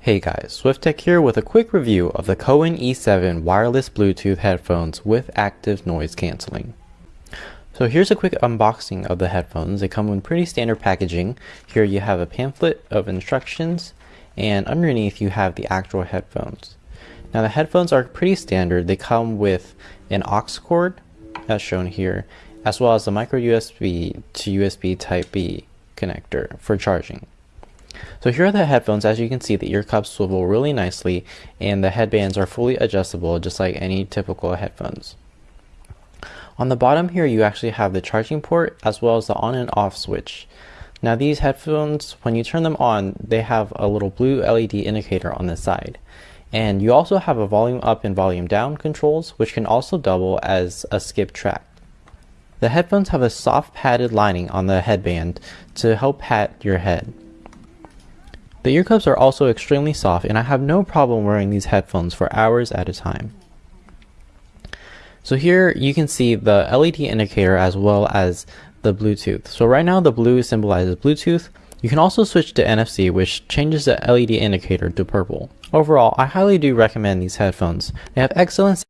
Hey guys, SwiftTech here with a quick review of the COWIN E7 wireless Bluetooth headphones with active noise cancelling. So here's a quick unboxing of the headphones. They come in pretty standard packaging. Here you have a pamphlet of instructions and underneath you have the actual headphones. Now the headphones are pretty standard. They come with an aux cord as shown here as well as a micro USB to USB type B connector for charging. So here are the headphones. As you can see, the ear cups swivel really nicely and the headbands are fully adjustable just like any typical headphones. On the bottom here, you actually have the charging port as well as the on and off switch. Now these headphones, when you turn them on, they have a little blue LED indicator on the side. And you also have a volume up and volume down controls, which can also double as a skip track. The headphones have a soft padded lining on the headband to help pat your head. The ear cups are also extremely soft and I have no problem wearing these headphones for hours at a time. So here you can see the LED indicator as well as the Bluetooth. So right now the blue symbolizes Bluetooth. You can also switch to NFC which changes the LED indicator to purple. Overall, I highly do recommend these headphones. They have excellent